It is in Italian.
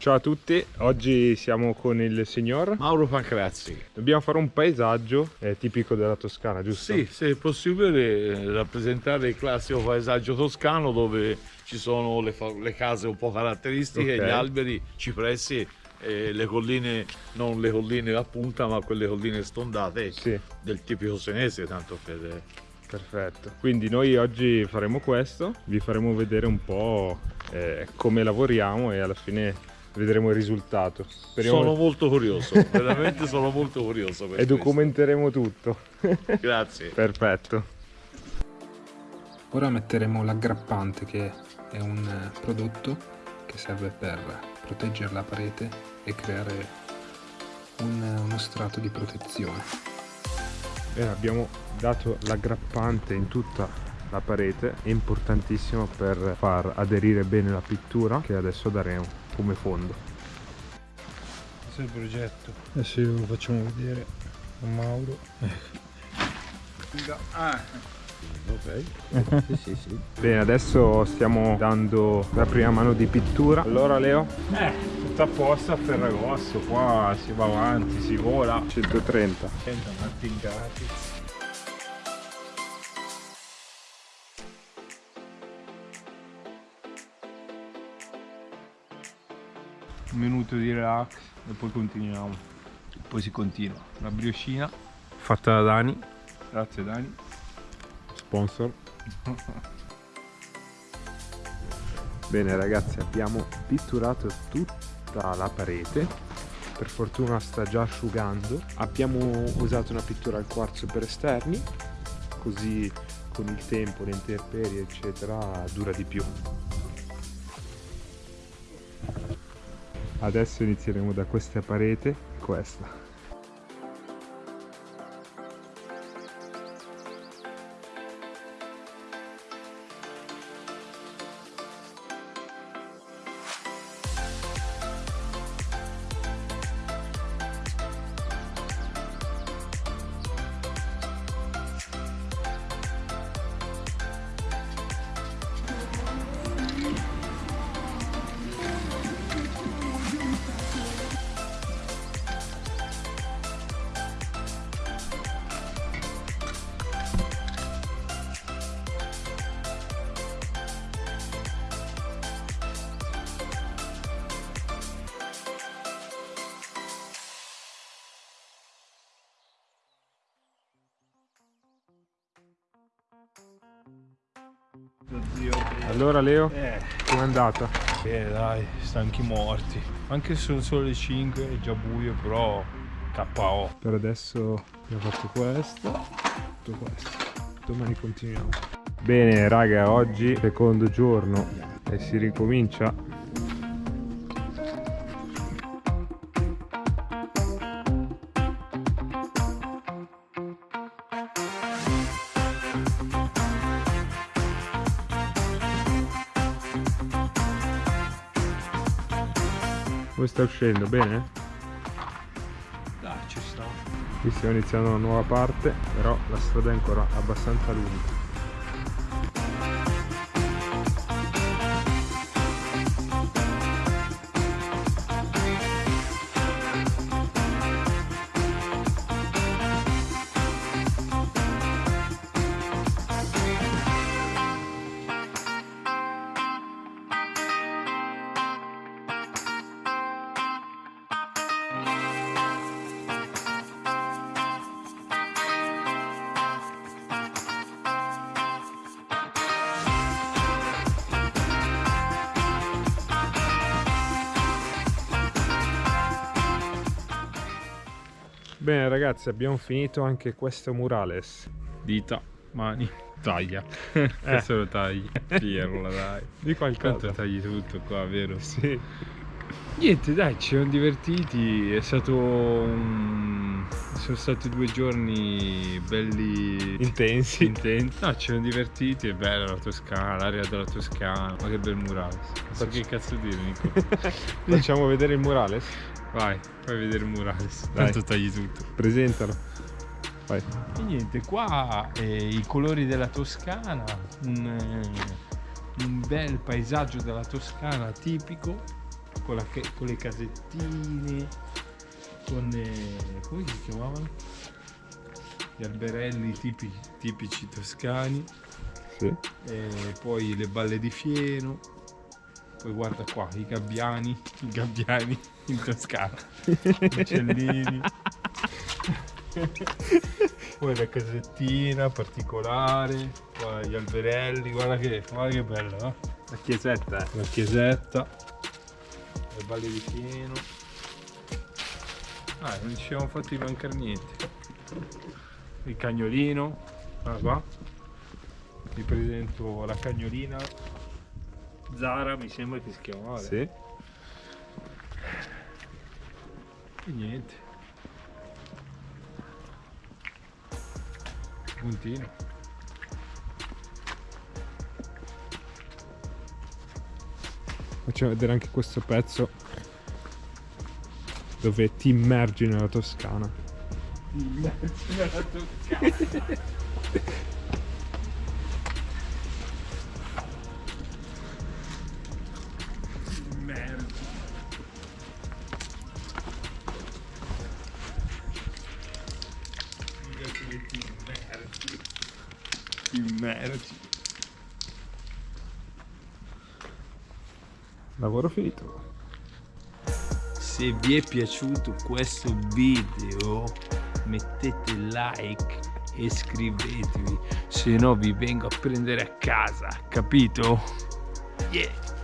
Ciao a tutti, oggi siamo con il signor Mauro Pancrazzi. Dobbiamo fare un paesaggio eh, tipico della Toscana, giusto? Sì, se è possibile eh, rappresentare il classico paesaggio toscano dove ci sono le, le case un po' caratteristiche, okay. gli alberi, cipressi e le colline, non le colline a punta ma quelle colline stondate sì. del tipico senese, tanto per... Perfetto, quindi noi oggi faremo questo, vi faremo vedere un po' eh, come lavoriamo e alla fine vedremo il risultato. Speriamo sono molto curioso, veramente sono molto curioso. e questo. documenteremo tutto. Grazie. Perfetto. Ora metteremo l'aggrappante che è un eh, prodotto che serve per proteggere la parete e creare un, eh, uno strato di protezione. Bene, abbiamo dato l'aggrappante in tutta la parete, è importantissimo per far aderire bene la pittura che adesso daremo come fondo. Questo è il progetto. Adesso lo facciamo vedere a Mauro. Ah. Ok. sì, sì, sì. Bene, adesso stiamo dando la prima mano di pittura. Allora Leo? Eh, tutto a posto a Ferragosto, qua si va avanti, si vola. 130. 100 martingati. Un minuto di relax e poi continuiamo. Poi si continua. La brioscina fatta da Dani. Grazie Dani. Sponsor. Bene ragazzi abbiamo pitturato tutta la parete. Per fortuna sta già asciugando. Abbiamo usato una pittura al quarzo per esterni così con il tempo le intemperie eccetera dura di più adesso inizieremo da questa parete questa Allora Leo, eh. com'è andata? Bene dai, stanchi morti. Anche se sono solo le 5, è già buio, però KO. Per adesso abbiamo fatto questo, tutto questo. Domani continuiamo. Bene raga, oggi secondo giorno e si ricomincia Come sta uscendo? Bene? Dai, ci sta. Qui stiamo iniziando una nuova parte, però la strada è ancora abbastanza lunga. Bene ragazzi abbiamo finito anche questo murales Dita, mani, taglia eh. Questo lo tagli, Pierola dai Di qualcosa Tanto tagli tutto qua, vero? Sì Niente dai, ci siamo divertiti, è stato un... sono stati due giorni belli intensi. intensi. No, ci siamo divertiti, è bella la Toscana, l'area della Toscana, ma che bel murales. Ma che cazzo dire Nico? Facciamo vedere il murales? Vai, fai vedere il murales, tanto tagli tutto. Presentalo. Vai. E niente, qua eh, i colori della Toscana, un, eh, un bel paesaggio della Toscana tipico con, la, con le casettine, con... Eh, come si chiamavano? Gli alberelli tipici, tipici toscani. Sì. E poi le balle di fieno. Poi guarda qua, i gabbiani, i gabbiani in Toscana, i uccellini. poi la casettina particolare, poi gli alberelli, guarda che, guarda che bello, eh? La chiesetta. La chiesetta, le balle di fieno. Ah, non ci siamo fatti mancare niente. Il cagnolino, guarda qua. Vi presento la cagnolina. Zara mi sembra che si chiamava. Sì. E niente. Puntino. Facciamo vedere anche questo pezzo dove ti immergi nella Toscana. Nella Toscana. immergi. Lavoro finito. Se vi è piaciuto questo video mettete like e iscrivetevi, se no vi vengo a prendere a casa, capito? Yeah!